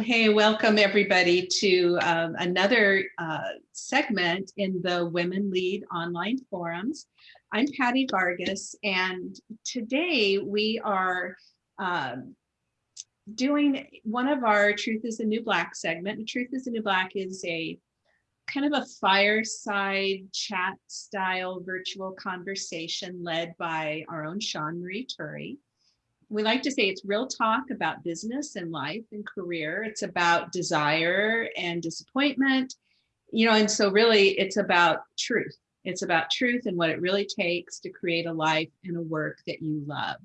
Hey, welcome everybody to um, another uh, segment in the Women Lead online forums. I'm Patty Vargas, and today we are um, doing one of our Truth is the New Black segment. Truth is the New Black is a kind of a fireside chat style virtual conversation led by our own Sean Marie Turry we like to say it's real talk about business and life and career. It's about desire and disappointment, you know, and so really it's about truth. It's about truth and what it really takes to create a life and a work that you love.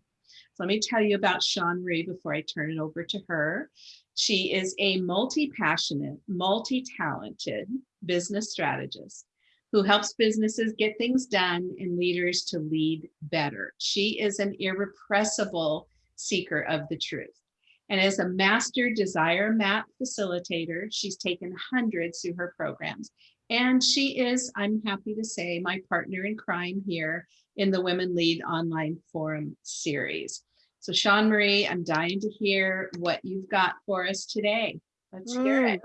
So let me tell you about Sean Marie before I turn it over to her. She is a multi-passionate, multi-talented business strategist who helps businesses get things done and leaders to lead better. She is an irrepressible seeker of the truth. And as a master desire map facilitator, she's taken hundreds through her programs. And she is, I'm happy to say, my partner in crime here in the Women Lead Online Forum series. So Sean Marie, I'm dying to hear what you've got for us today. Let's hear mm. it.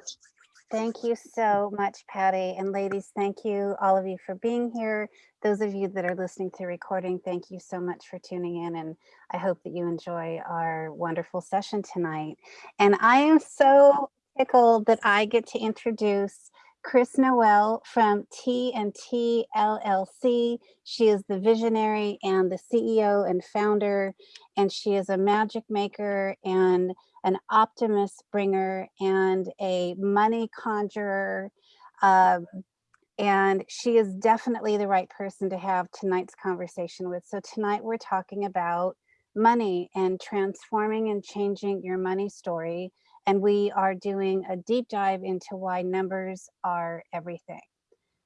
Thank you so much, Patty. And ladies, thank you, all of you for being here. Those of you that are listening to recording, thank you so much for tuning in. And I hope that you enjoy our wonderful session tonight. And I am so tickled that I get to introduce Chris Noel from T&T LLC. She is the visionary and the CEO and founder, and she is a magic maker and an optimist bringer and a money conjurer. Um, and she is definitely the right person to have tonight's conversation with. So tonight we're talking about money and transforming and changing your money story. And we are doing a deep dive into why numbers are everything.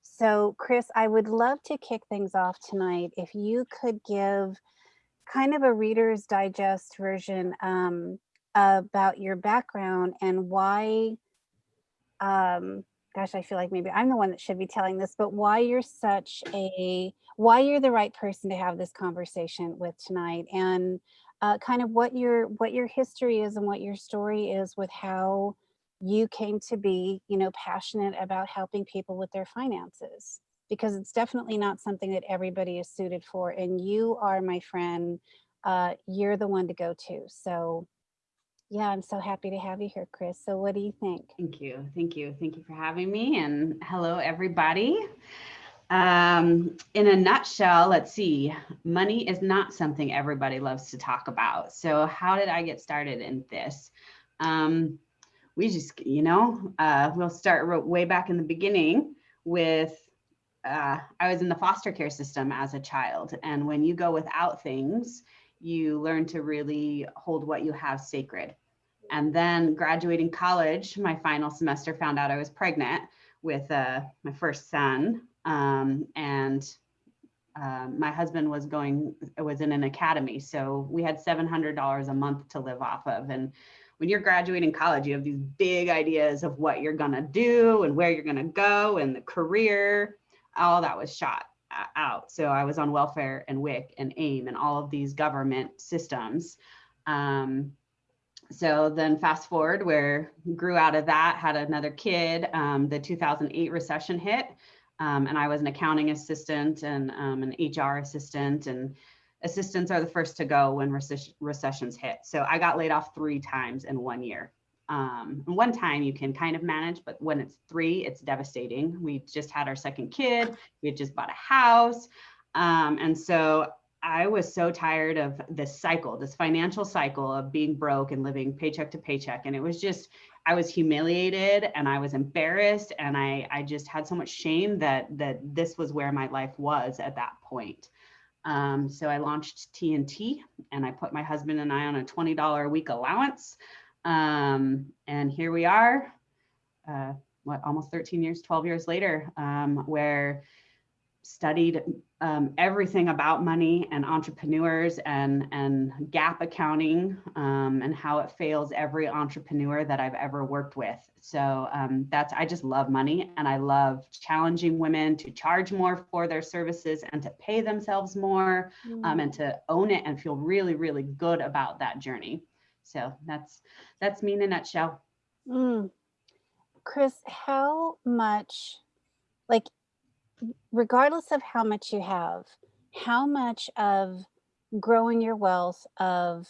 So Chris, I would love to kick things off tonight. If you could give kind of a reader's digest version um, about your background and why, um, gosh, I feel like maybe I'm the one that should be telling this, but why you're such a, why you're the right person to have this conversation with tonight and uh, kind of what your, what your history is and what your story is with how you came to be, you know, passionate about helping people with their finances because it's definitely not something that everybody is suited for. And you are my friend, uh, you're the one to go to. So yeah, I'm so happy to have you here, Chris. So what do you think? Thank you. Thank you. Thank you for having me and hello, everybody. Um, in a nutshell, let's see, money is not something everybody loves to talk about. So how did I get started in this? Um, we just, you know, uh, we'll start way back in the beginning with uh, I was in the foster care system as a child. And when you go without things, you learn to really hold what you have sacred. And then graduating college, my final semester found out I was pregnant with uh, my first son. Um, and uh, my husband was going, was in an academy. So we had $700 a month to live off of. And when you're graduating college, you have these big ideas of what you're gonna do and where you're gonna go and the career, all that was shot out. So I was on welfare and WIC and AIM and all of these government systems. Um, so then fast forward where grew out of that, had another kid, um, the 2008 recession hit. Um, and I was an accounting assistant and um, an HR assistant and assistants are the first to go when recessions hit. So I got laid off three times in one year. Um, one time you can kind of manage, but when it's three, it's devastating. We just had our second kid. We had just bought a house. Um, and so I was so tired of this cycle, this financial cycle of being broke and living paycheck to paycheck. And it was just, I was humiliated and I was embarrassed. And I, I just had so much shame that, that this was where my life was at that point. Um, so I launched T&T and I put my husband and I on a $20 a week allowance. Um, and here we are, uh, what, almost 13 years, 12 years later, um, where studied um, everything about money and entrepreneurs and, and GAAP accounting um, and how it fails every entrepreneur that I've ever worked with. So um, that's, I just love money and I love challenging women to charge more for their services and to pay themselves more mm. and to own it and feel really, really good about that journey. So that's that's me in a nutshell. Mm. Chris, how much, like, regardless of how much you have, how much of growing your wealth, of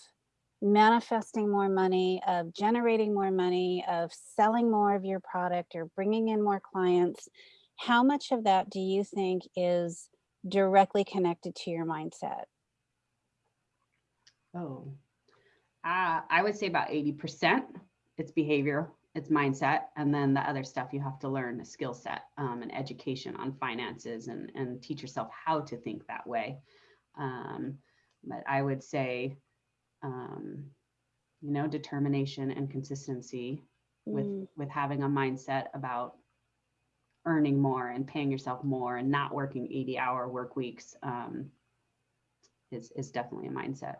manifesting more money, of generating more money, of selling more of your product or bringing in more clients, how much of that do you think is directly connected to your mindset? Oh, uh, I would say about 80%. It's behavior, it's mindset, and then the other stuff you have to learn a skill set um, and education on finances and, and teach yourself how to think that way. Um, but I would say, um, you know, determination and consistency with Mm, with having a mindset about earning more and paying yourself more and not working 80 hour work weeks um, is, is definitely a mindset.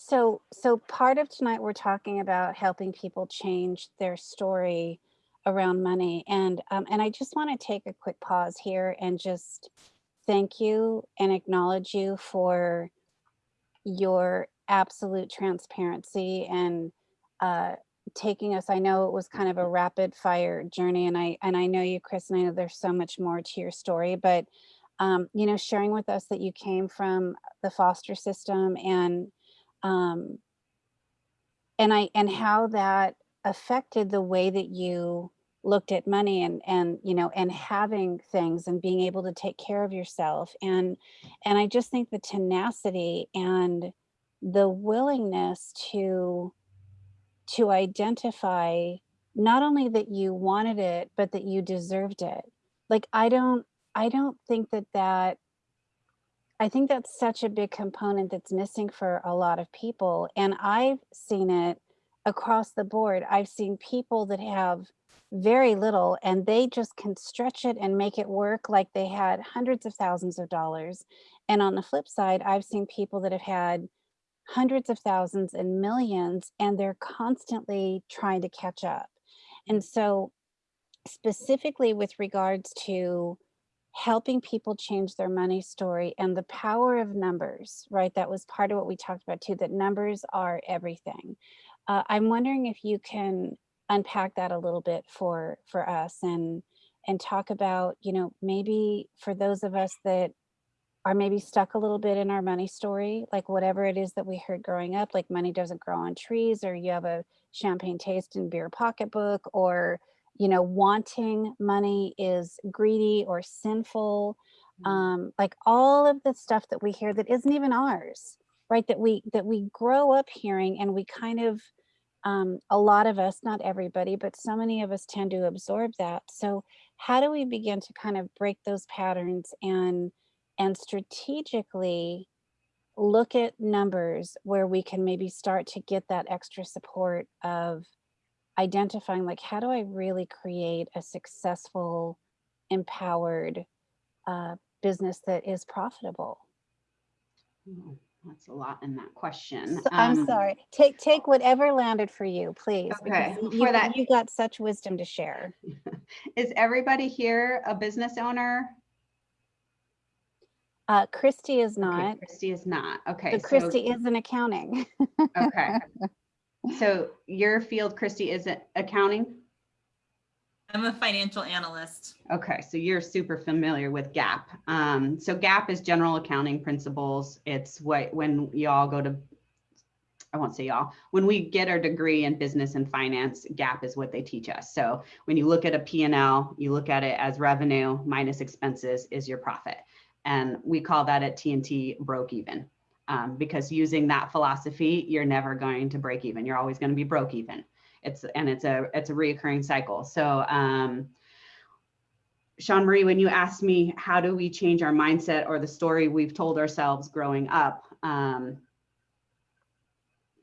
So, so part of tonight, we're talking about helping people change their story around money. And, um, and I just want to take a quick pause here and just thank you and acknowledge you for your absolute transparency and uh, taking us. I know it was kind of a rapid fire journey, and I and I know you, Chris, and I know there's so much more to your story, but um, you know, sharing with us that you came from the foster system and um, and I and how that affected the way that you looked at money and and you know and having things and being able to take care of yourself. And and I just think the tenacity and the willingness to to identify not only that you wanted it but that you deserved it. Like i don't i don't think that that i think that's such a big component that's missing for a lot of people and i've seen it across the board i've seen people that have very little and they just can stretch it and make it work like they had hundreds of thousands of dollars and on the flip side i've seen people that have had hundreds of thousands and millions and they're constantly trying to catch up. And so specifically with regards to helping people change their money story and the power of numbers, right? That was part of what we talked about too, that numbers are everything. Uh, I'm wondering if you can unpack that a little bit for for us and and talk about, you know, maybe for those of us that are maybe stuck a little bit in our money story, like whatever it is that we heard growing up, like money doesn't grow on trees, or you have a champagne taste and beer pocketbook, or you know, wanting money is greedy or sinful. Mm. Um, like all of the stuff that we hear that isn't even ours, right? That we that we grow up hearing and we kind of um, a lot of us, not everybody, but so many of us tend to absorb that. So how do we begin to kind of break those patterns and and strategically look at numbers where we can maybe start to get that extra support of identifying like how do I really create a successful, empowered uh, business that is profitable? That's a lot in that question. So- I'm Um, sorry. Take take whatever landed for you, please. Okay, because for you, that- you got such wisdom to share. Is everybody here a business owner? Uh, Christy is Okay, not, Christy is not. Okay. but so- Christy is in accounting. Okay. So your field, Christy, is it accounting? I'm a financial analyst. Okay, so you're super familiar with GAAP. Um, so GAAP is general accounting principles. It's what when y'all go to, I won't say y'all, when we get our degree in business and finance, GAAP is what they teach us. So when you look at a P&L, you look at it as revenue minus expenses is your profit. And we call that at TNT broke even. Um, because using that philosophy, you're never going to break even. You're always going to be broke even. It's and it's a it's a reoccurring cycle. So um, Sean Marie, when you asked me how do we change our mindset or the story we've told ourselves growing up, um,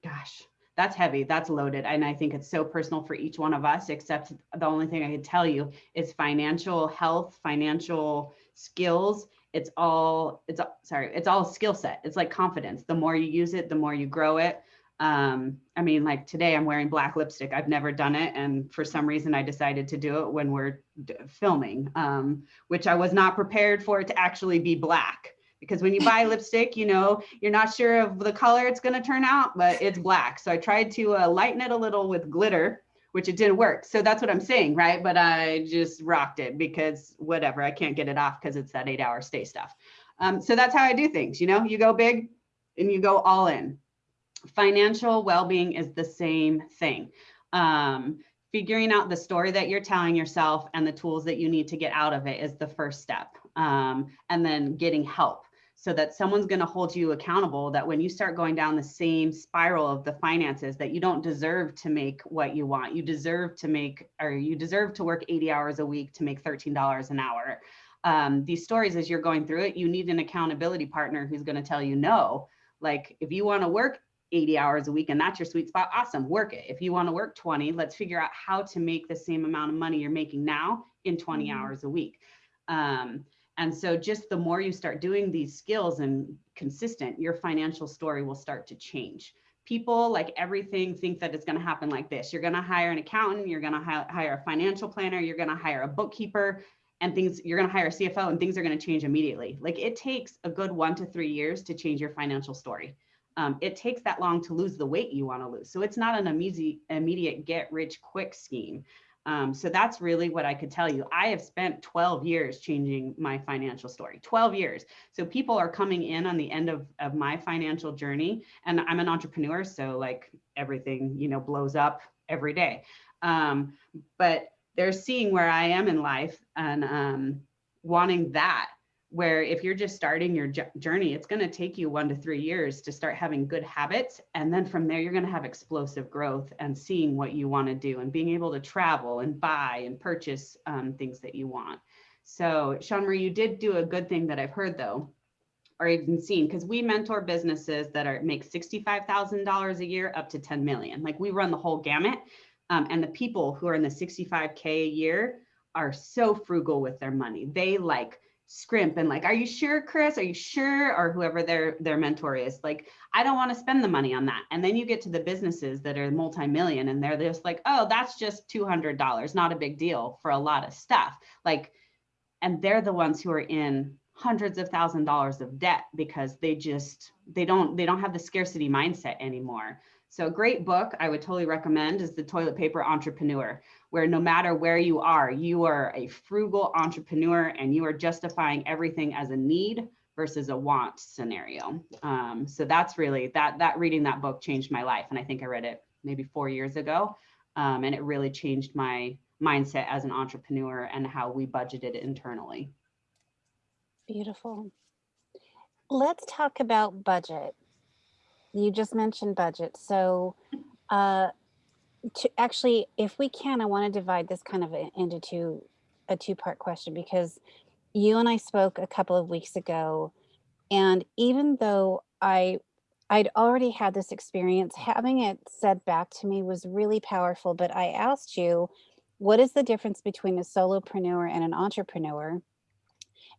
gosh, that's heavy, that's loaded. And I think it's so personal for each one of us, except the only thing I could tell you is financial health, financial skills. It's all, it's sorry, it's all skill set. It's like confidence. The more you use it, the more you grow it. Um, I mean, like today I'm wearing black lipstick. I've never done it. And for some reason I decided to do it when we're d- filming, um, which I was not prepared for it to actually be black. Because when you buy lipstick, you know, you're not sure of the color it's going to turn out, but it's black. So I tried to uh, lighten it a little with glitter, which it didn't work. So that's what I'm saying, right? But I just rocked it because whatever, I can't get it off because it's that eight hour stay stuff. Um, so that's how I do things. You know, you go big and you go all in. Financial well-being is the same thing. Um, figuring out the story that you're telling yourself and the tools that you need to get out of it is the first step. Um, and then getting help so that someone's going to hold you accountable that when you start going down the same spiral of the finances that you don't deserve to make what you want. You deserve to make or you deserve to work 80 hours a week to make $13 an hour. Um, these stories as you're going through it you need an accountability partner who's going to tell you no. Like if you want to work 80 hours a week and that's your sweet spot awesome work it. If you want to work 20 let's figure out how to make the same amount of money you're making now in 20 Mhm. hours a week. Um, and so just the more you start doing these skills and consistent, your financial story will start to change. People like everything think that it's going to happen like this. You're going to hire an accountant, you're going to hi- hire a financial planner, you're going to hire a bookkeeper and things you're going to hire a CFO and things are going to change immediately. Like it takes a good 1 to 3 years to change your financial story. Um, it takes that long to lose the weight you want to lose. So it's not an immediate immediate get rich quick scheme. Um, so that's really what I could tell you. I have spent 12 years changing my financial story, 12 years. So people are coming in on the end of, of my financial journey and I'm an entrepreneur. So like everything, you know, blows up every day. Um, but they're seeing where I am in life and um, wanting that where if you're just starting your journey, it's going to take you one to three years to start having good habits. And then from there, you're going to have explosive growth and seeing what you want to do and being able to travel and buy and purchase um, things that you want. So, Sean Marie, you did do a good thing that I've heard though, or even seen, because we mentor businesses that are make $65,000 a year up to 10 million. Like we run the whole gamut. Um, and the people who are in the 65K a year are so frugal with their money. They like scrimp and like, are you sure, Chris? Are you sure? Or whoever their their mentor is, like, I don't want to spend the money on that. And then you get to the businesses that are multi-million and they're just like, oh, that's just $200, not a big deal for a lot of stuff. Like, and they're the ones who are in hundreds of thousand dollars of debt because they just they don't they don't have the scarcity mindset anymore. So a great book I would totally recommend is The Toilet Paper Entrepreneur, where no matter where you are, you are a frugal entrepreneur and you are justifying everything as a need versus a want scenario. Um, so that's really that that reading that book changed my life, and I think I read it maybe four years ago, um, and it really changed my mindset as an entrepreneur and how we budgeted internally. Beautiful. Let's talk about budget. You just mentioned budget. So uh, to actually, if we can, I want to divide this kind of into two, a two-part question because you and I spoke a couple of weeks ago, and even though I I'd already had this experience, having it said back to me was really powerful. But I asked you, what is the difference between a solopreneur and an entrepreneur?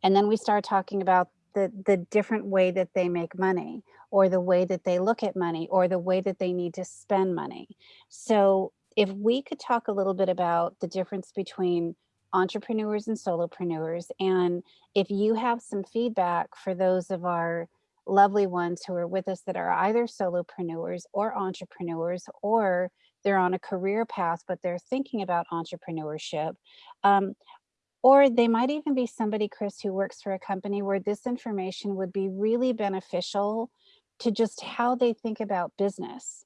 And then we started talking about the the different way that they make money or the way that they look at money or the way that they need to spend money. So if we could talk a little bit about the difference between entrepreneurs and solopreneurs and if you have some feedback for those of our lovely ones who are with us that are either solopreneurs or entrepreneurs or they're on a career path but they're thinking about entrepreneurship um, or they might even be somebody, Chris, who works for a company where this information would be really beneficial to just how they think about business,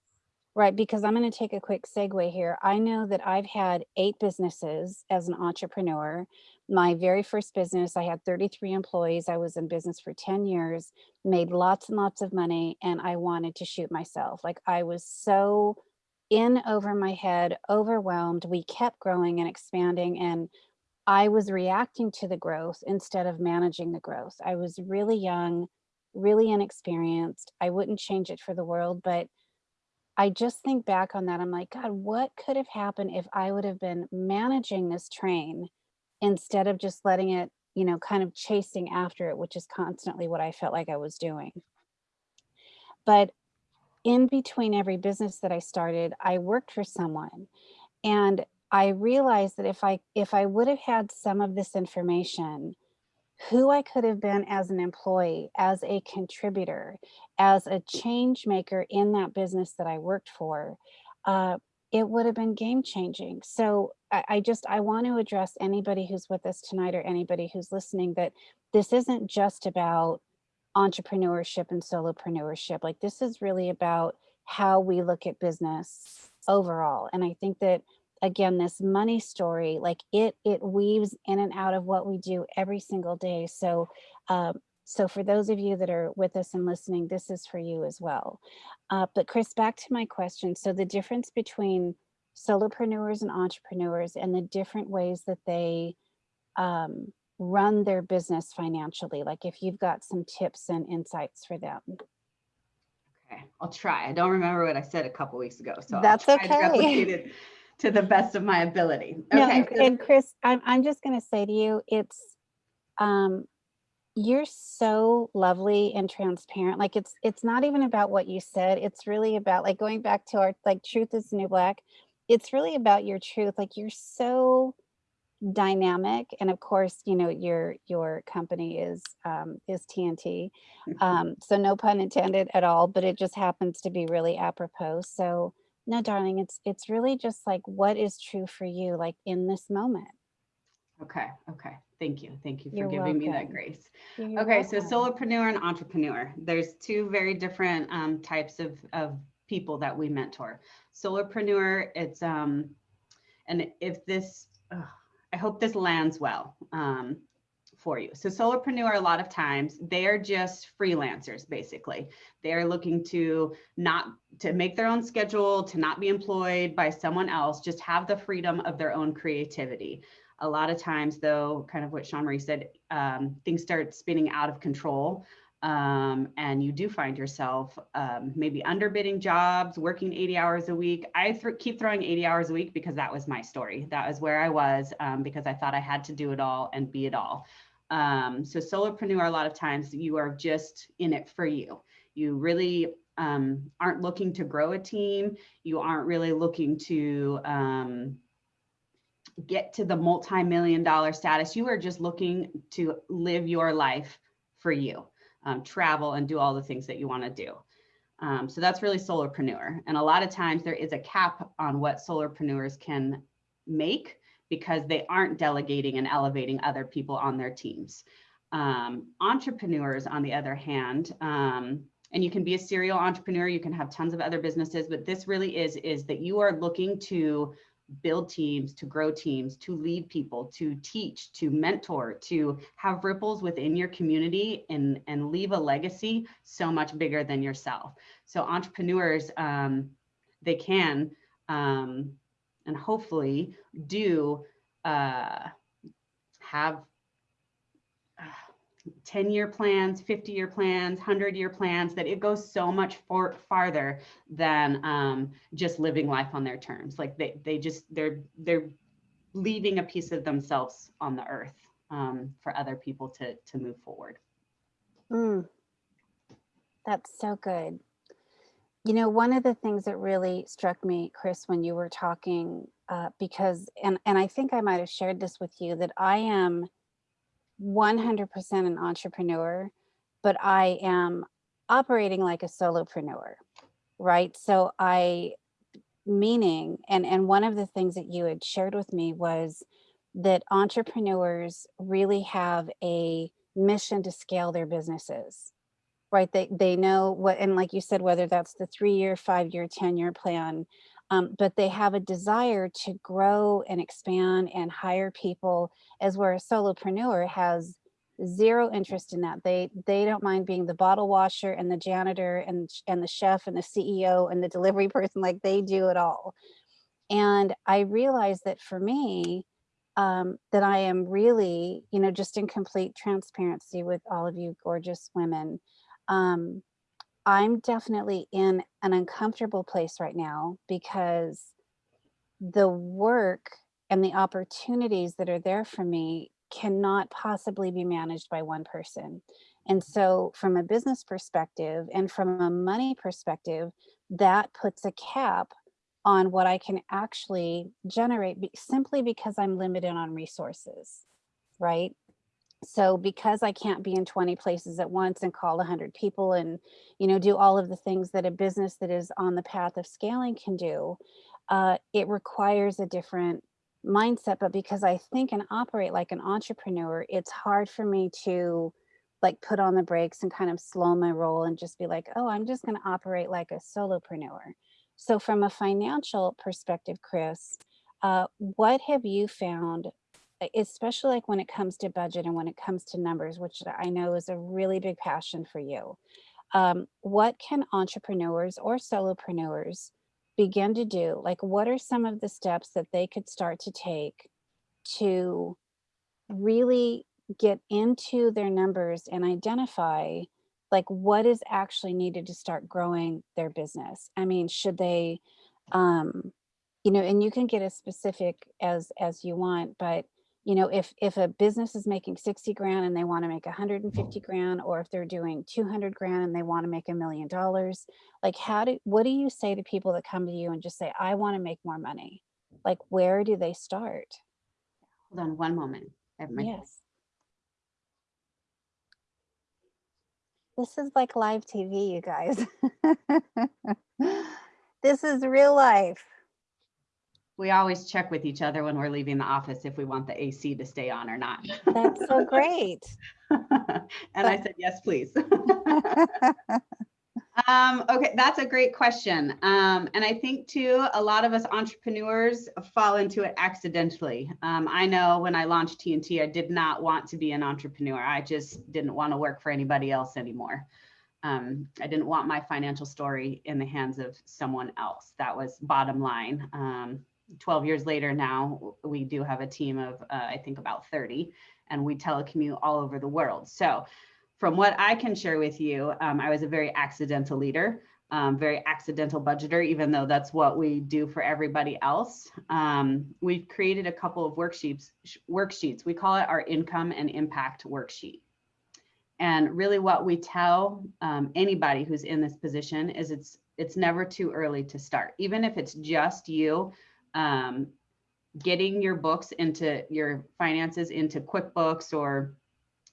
right? Because I'm going to take a quick segue here. I know that I've had eight businesses as an entrepreneur. My very first business, I had 33 employees. I was in business for 10 years, made lots and lots of money, and I wanted to shoot myself. Like I was so in over my head, overwhelmed. We kept growing and expanding and I was reacting to the growth instead of managing the growth. I was really young, really inexperienced. I wouldn't change it for the world, but I just think back on that. I'm like, God, what could have happened if I would have been managing this train instead of just letting it, you know, kind of chasing after it, which is constantly what I felt like I was doing. But in between every business that I started, I worked for someone. And I realized that if I if I would have had some of this information, who I could have been as an employee, as a contributor, as a change maker in that business that I worked for, uh, it would have been game changing. So I, I just, I want to address anybody who's with us tonight or anybody who's listening that this isn't just about entrepreneurship and solopreneurship. Like this is really about how we look at business overall. And I think that again, this money story, like it, it weaves in and out of what we do every single day. So, um, so for those of you that are with us and listening, this is for you as well. Uh, but Chris, back to my question. So the difference between solopreneurs and entrepreneurs and the different ways that they um, run their business financially, like if you've got some tips and insights for them. Okay, I'll try. I don't remember what I said a couple weeks ago, so I'll That's okay. To the best of my ability. No, Okay, and, and Chris, I'm, I'm just going to say to you, it's, um, you're so lovely and transparent. Like it's, it's not even about what you said. It's really about like going back to our, like truth is new black. It's really about your truth. Like you're so dynamic. And of course, you know, your, your company is, um, is TNT. Um, so no pun intended at all, but it just happens to be really apropos. So no, darling, it's, it's really just like, what is true for you, like in this moment. Okay, okay. Thank you. Thank you for You're giving me that grace. You're Okay, so solopreneur and entrepreneur. There's two very different um, types of, of people that we mentor. Solopreneur, it's um, and if this, ugh, I hope this lands well um, for you. So solopreneur, a lot of times they are just freelancers, basically. They are looking to not to make their own schedule, to not be employed by someone else, just have the freedom of their own creativity. A lot of times, though, kind of what Sean Marie said, um, things start spinning out of control. Um, and you do find yourself um, maybe underbidding jobs, working 80 hours a week. I th- keep throwing 80 hours a week because that was my story. That was where I was um, because I thought I had to do it all and be it all. Um, so, solopreneur, a lot of times you are just in it for you. You really um, aren't looking to grow a team. You aren't really looking to um, get to the multi-million dollar status. You are just looking to live your life for you, um, travel and do all the things that you want to do. Um, so that's really solopreneur. And a lot of times there is a cap on what solopreneurs can make because they aren't delegating and elevating other people on their teams. Um, entrepreneurs, on the other hand, um, and you can be a serial entrepreneur, you can have tons of other businesses, but this really is, is that you are looking to build teams, to grow teams, to lead people, to teach, to mentor, to have ripples within your community and, and leave a legacy so much bigger than yourself. So entrepreneurs, um, they can um, and hopefully do uh, have 10 year plans, 50 year plans, 100 year plans, that it goes so much for, farther than um, just living life on their terms. Like they, they just, they're, they're leaving a piece of themselves on the earth um, for other people to, to move forward. Mm. That's so good. You know, one of the things that really struck me, Chris, when you were talking, uh, because, and, and I think I might have shared this with you, that I am 100% an entrepreneur, but I am operating like a solopreneur, right? So I, meaning, and, and one of the things that you had shared with me was that entrepreneurs really have a mission to scale their businesses right? They, they know what, and like you said, whether that's the three-year, five-year, 10-year plan, um, but they have a desire to grow and expand and hire people as where a solopreneur has zero interest in that. They, they don't mind being the bottle washer and the janitor and, and the chef and the CEO and the delivery person, like they do it all. And I realized that for me, um, that I am really, you know, just in complete transparency with all of you gorgeous women, um, I'm definitely in an uncomfortable place right now because the work and the opportunities that are there for me cannot possibly be managed by one person. And so from a business perspective and from a money perspective, that puts a cap on what I can actually generate simply because I'm limited on resources, right? So because I can't be in 20 places at once and call 100 people and, you know, do all of the things that a business that is on the path of scaling can do, uh, it requires a different mindset. But because I think and operate like an entrepreneur, it's hard for me to like put on the brakes and kind of slow my roll and just be like, oh, I'm just going to operate like a solopreneur. So from a financial perspective, Chris, uh, what have you found, especially like when it comes to budget and when it comes to numbers, which I know is a really big passion for you? Um, what can entrepreneurs or solopreneurs begin to do? Like, what are some of the steps that they could start to take to really get into their numbers and identify like what is actually needed to start growing their business? I mean, should they, um, you know, and you can get as specific as as you want, but you know, if if a business is making 60 grand and they want to make 150 mm-hmm. grand, or if they're doing 200 grand and they want to make a million dollars, like how do what do you say to people that come to you and just say, I want to make more money? Like where do they start? Hold on one moment. Yes. This is like live TV, you guys. This is real life. We always check with each other when we're leaving the office if we want the AC to stay on or not. That's so great. And I said, yes, please. Um, okay, that's a great question. Um, and I think too, a lot of us entrepreneurs fall into it accidentally. Um, I know when I launched TNT, I did not want to be an entrepreneur. I just didn't want to work for anybody else anymore. Um, I didn't want my financial story in the hands of someone else. That was bottom line. Um, 12 years later now, we do have a team of, uh, I think about 30, and we telecommute all over the world. So from what I can share with you, um, I was a very accidental leader, um, very accidental budgeter, even though that's what we do for everybody else. Um, we've created a couple of worksheets, sh- worksheets. We call it our income and impact worksheet. And really what we tell um, anybody who's in this position is it's it's never too early to start. Even if it's just you um, getting your books into your finances into QuickBooks or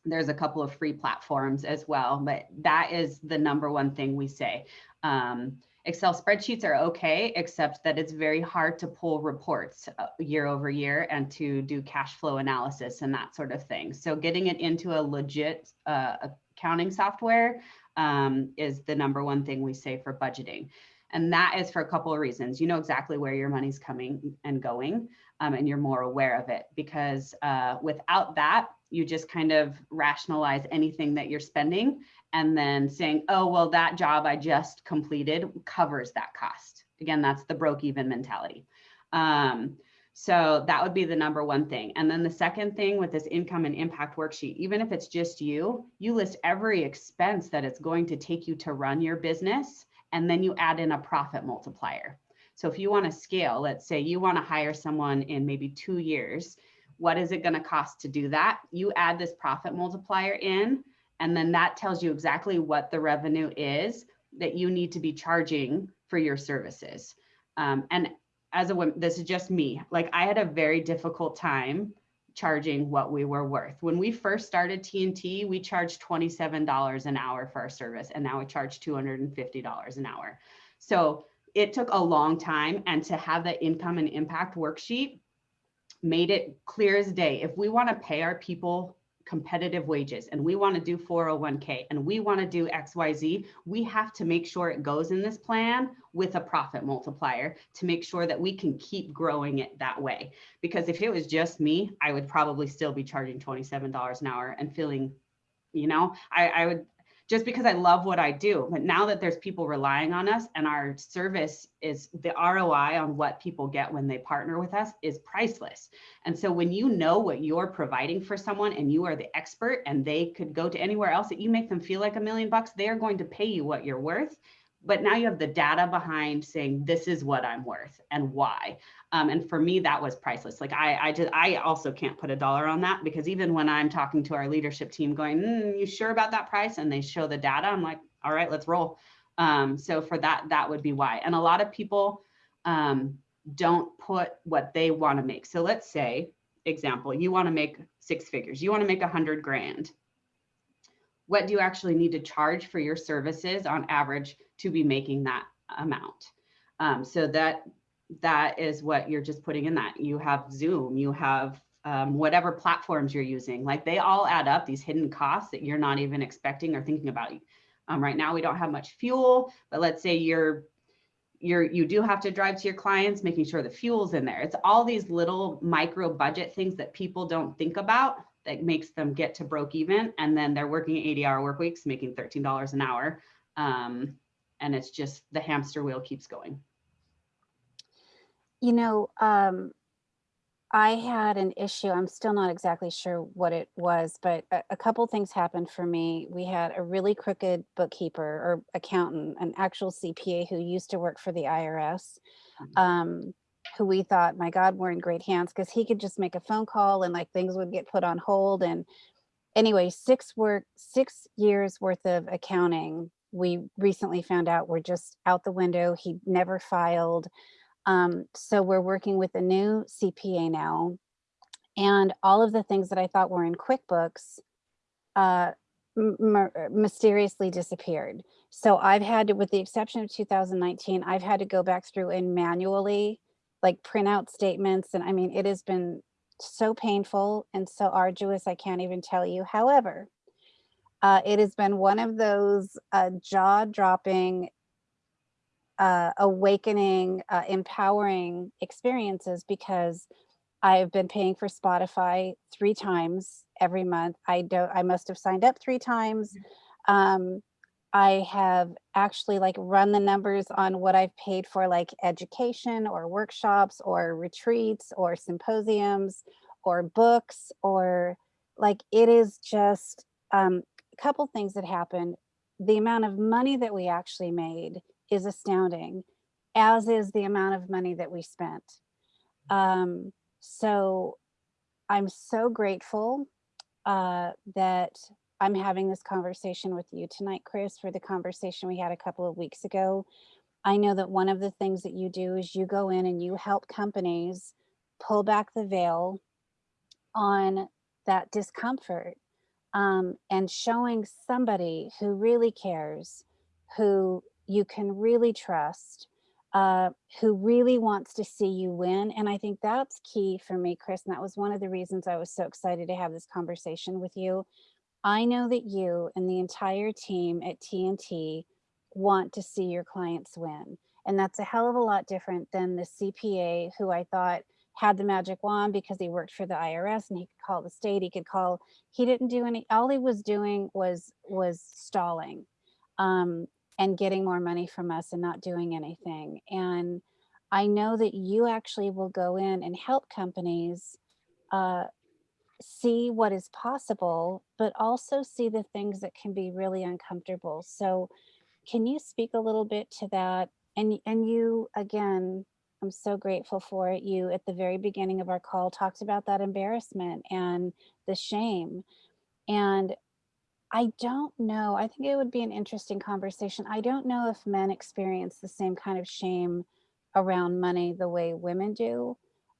there's a couple of free platforms as well, but that is the number one thing we say. Um, Excel spreadsheets are okay, except that it's very hard to pull reports uh, year over year and to do cash flow analysis and that sort of thing. So getting it into a legit uh, accounting software um, is the number one thing we say for budgeting. And that is for a couple of reasons. You know exactly where your money's coming and going, um, and you're more aware of it because uh, without that, you just kind of rationalize anything that you're spending and then saying, oh, well, that job I just completed covers that cost. Again, that's the broke even mentality. Um, so that would be the number one thing. And then the second thing with this income and impact worksheet, even if it's just you, you list every expense that it's going to take you to run your business, and then you add in a profit multiplier. So if you want to scale, let's say you want to hire someone in maybe two years, what is it going to cost to do that? You add this profit multiplier in, and then that tells you exactly what the revenue is that you need to be charging for your services. Um, and as a woman, this is just me. Like I had a very difficult time charging what we were worth. When we first started TNT, we charged $27 an hour for our service, and now we charge $250 an hour. So it took a long time. And to have that income and impact worksheet made it clear as day. If we want to pay our people competitive wages and we want to do 401k and we want to do XYZ, we have to make sure it goes in this plan with a profit multiplier to make sure that we can keep growing it that way. Because if it was just me, I would probably still be charging $27 an hour and feeling, you know, I, I would just because I love what I do. But now that there's people relying on us and our service is the ROI on what people get when they partner with us is priceless. And so when you know what you're providing for someone and you are the expert and they could go to anywhere else that you make them feel like a million bucks, they are going to pay you what you're worth. But now you have the data behind saying this is what I'm worth and why. Um, and for me, that was priceless. Like I, I just, I also can't put a dollar on that because even when I'm talking to our leadership team, going, mm, "You sure about that price?" and they show the data, I'm like, "All right, let's roll." Um, so for that, that would be why. And a lot of people um, don't put what they want to make. So let's say, example, you want to make six figures. You want to make a hundred grand. What do you actually need to charge for your services on average to be making that amount? Um, so that that is what you're just putting in that. You have Zoom, you have um, whatever platforms you're using, like they all add up these hidden costs that you're not even expecting or thinking about. Um, right now, we don't have much fuel, but let's say you're you're you do have to drive to your clients, making sure the fuel's in there. It's all these little micro budget things that people don't think about that makes them get to broke even, and then they're working 80 hour work weeks, making $13 an hour. Um, and it's just the hamster wheel keeps going. You know, um, I had an issue. I'm still not exactly sure what it was, but a, a couple things happened for me. We had a really crooked bookkeeper or accountant, an actual CPA who used to work for the IRS, Mhm. um, who we thought, my God, we're in great hands because he could just make a phone call and like things would get put on hold. And anyway, six work, six years worth of accounting, we recently found out were just out the window. He never filed. Um, so we're working with a new CPA now. And all of the things that I thought were in QuickBooks uh, mysteriously disappeared. So I've had to, with the exception of 2019, I've had to go back through and manually like print out statements. And I mean, it has been so painful and so arduous, I can't even tell you. However, uh, it has been one of those uh, jaw dropping uh, awakening, uh, empowering experiences because I've been paying for Spotify three times every month. I don't, I must have signed up three times. Um, I have actually like run the numbers on what I've paid for like education or workshops or retreats or symposiums or books or like it is just um, a couple things that happened. The amount of money that we actually made is astounding, as is the amount of money that we spent. Um, so I'm so grateful uh, that I'm having this conversation with you tonight, Chris, for the conversation we had a couple of weeks ago. I know that one of the things that you do is you go in and you help companies pull back the veil on that discomfort um, and showing somebody who really cares, who you can really trust, uh, who really wants to see you win. And I think that's key for me, Chris. And that was one of the reasons I was so excited to have this conversation with you. I know that you and the entire team at TNT want to see your clients win. And that's a hell of a lot different than the CPA who I thought had the magic wand because he worked for the IRS and he could call the state, he could call, he didn't do any, all he was doing was was stalling um, and getting more money from us and not doing anything. And I know that you actually will go in and help companies uh, see what is possible, but also see the things that can be really uncomfortable. So can you speak a little bit to that? And, and you, again, I'm so grateful for it. You, at the very beginning of our call, talked about that embarrassment and the shame. And I don't know, I think it would be an interesting conversation. I don't know if men experience the same kind of shame around money the way women do.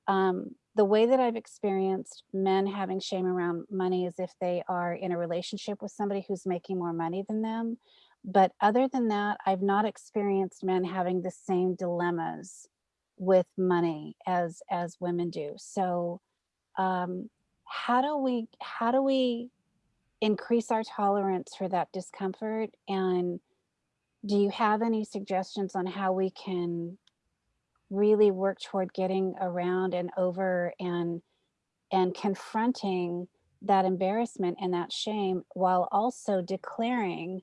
Um, the way that I've experienced men having shame around money is if they are in a relationship with somebody who's making more money than them. But other than that, I've not experienced men having the same dilemmas with money as as women do. So um, how do we how do we increase our tolerance for that discomfort? And do you have any suggestions on how we can really work toward getting around and over and and confronting that embarrassment and that shame while also declaring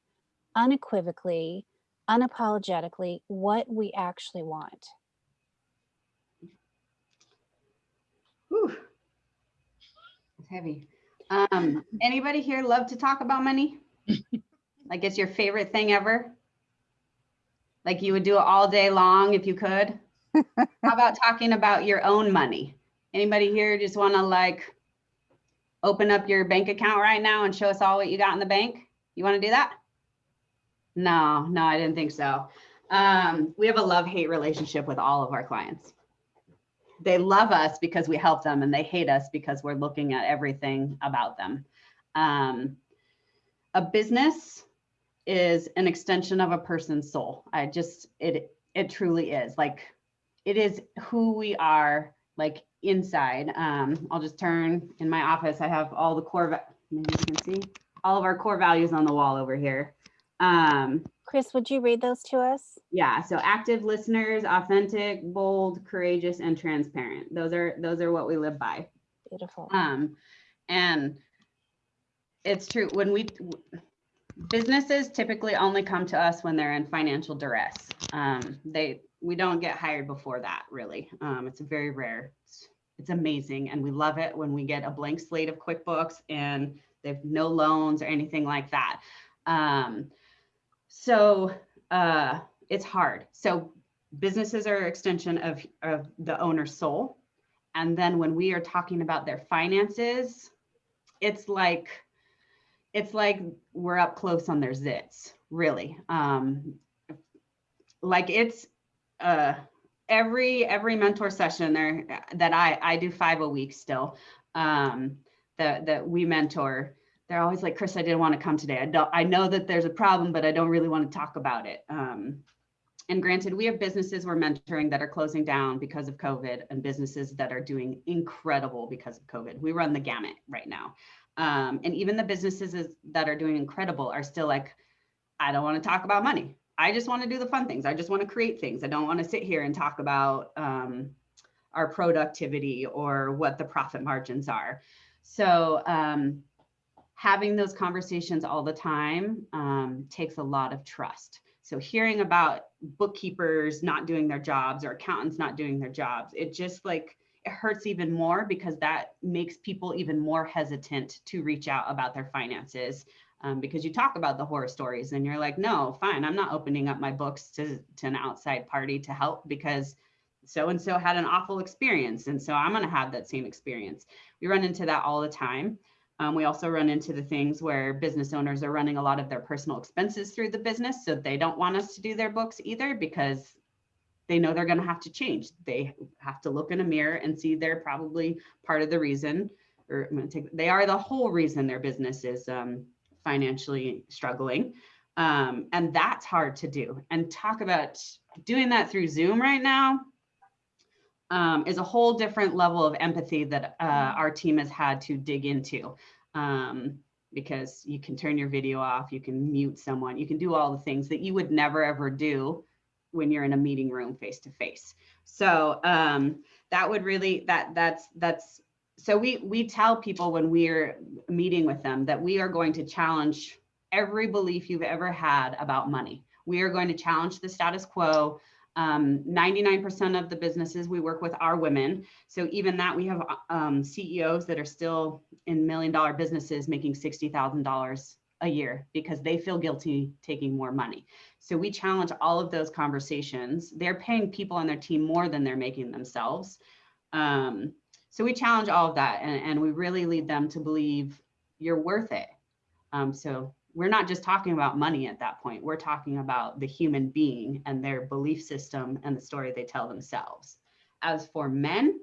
unequivocally unapologetically what we actually want Whew. It's heavy. Um, anybody here love to talk about money? like it's your favorite thing ever? Like you would do it all day long if you could? How about talking about your own money? Anybody here just want to like open up your bank account right now and show us all what you got in the bank? You want to do that? No, no, I didn't think so. Um, we have a love-hate relationship with all of our clients they love us because we help them and they hate us because we're looking at everything about them. Um, a business is an extension of a person's soul. I just, it, it truly is like it is who we are like inside. Um, I'll just turn in my office. I have all the core, maybe you can see all of our core values on the wall over here. Um, Chris, would you read those to us? yeah, so active listeners, authentic, bold, courageous, and transparent. Those are those are what we live by. Beautiful. Um, and it's true when we businesses typically only come to us when they're in financial duress. Um, they we don't get hired before that really. Um, it's very rare. It's, it's amazing, and we love it when we get a blank slate of QuickBooks and they've no loans or anything like that. Um, so uh, it's hard. So businesses are an extension of, of the owner's soul. And then when we are talking about their finances, it's like, it's like we're up close on their zits, really. Um, like it's uh, every every mentor session there that I I do five a week still. Um, that that we mentor they're always like, Crys, I didn't want to come today. I don't, I know that there's a problem, but I don't really want to talk about it. Um, and granted, we have businesses we're mentoring that are closing down because of COVID and businesses that are doing incredible because of COVID. We run the gamut right now. Um, and even the businesses that are doing incredible are still like, I don't want to talk about money. I just want to do the fun things. I just want to create things. I don't want to sit here and talk about um, our productivity or what the profit margins are. So, um, having those conversations all the time um, takes a lot of trust. So hearing about bookkeepers not doing their jobs or accountants not doing their jobs, it just like it hurts even more because that makes people even more hesitant to reach out about their finances. Um, because you talk about the horror stories and you're like, no, fine, I'm not opening up my books to, to an outside party to help because so and so had an awful experience. And so I'm going to have that same experience. We run into that all the time. Um, we also run into the things where business owners are running a lot of their personal expenses through the business. So they don't want us to do their books either because they know they're going to have to change. They have to look in a mirror and see they're probably part of the reason, or I'm going to take, they are the whole reason their business is um, financially struggling. Um, and that's hard to do. And talk about doing that through Zoom right now um, is a whole different level of empathy that uh, our team has had to dig into. Um, because you can turn your video off, you can mute someone, you can do all the things that you would never ever do when you're in a meeting room face to face. So um, that would really that that's that's so we we tell people when we're meeting with them that we are going to challenge every belief you've ever had about money. We are going to challenge the status quo. 99% um, of the businesses we work with are women. So even that we have um, CEOs that are still in million dollar businesses making $60,000 a year because they feel guilty taking more money. So we challenge all of those conversations. They're paying people on their team more than they're making themselves. Um, so we challenge all of that and, and, we really lead them to believe you're worth it. Um, so we're not just talking about money at that point. We're talking about the human being and their belief system and the story they tell themselves. As for men,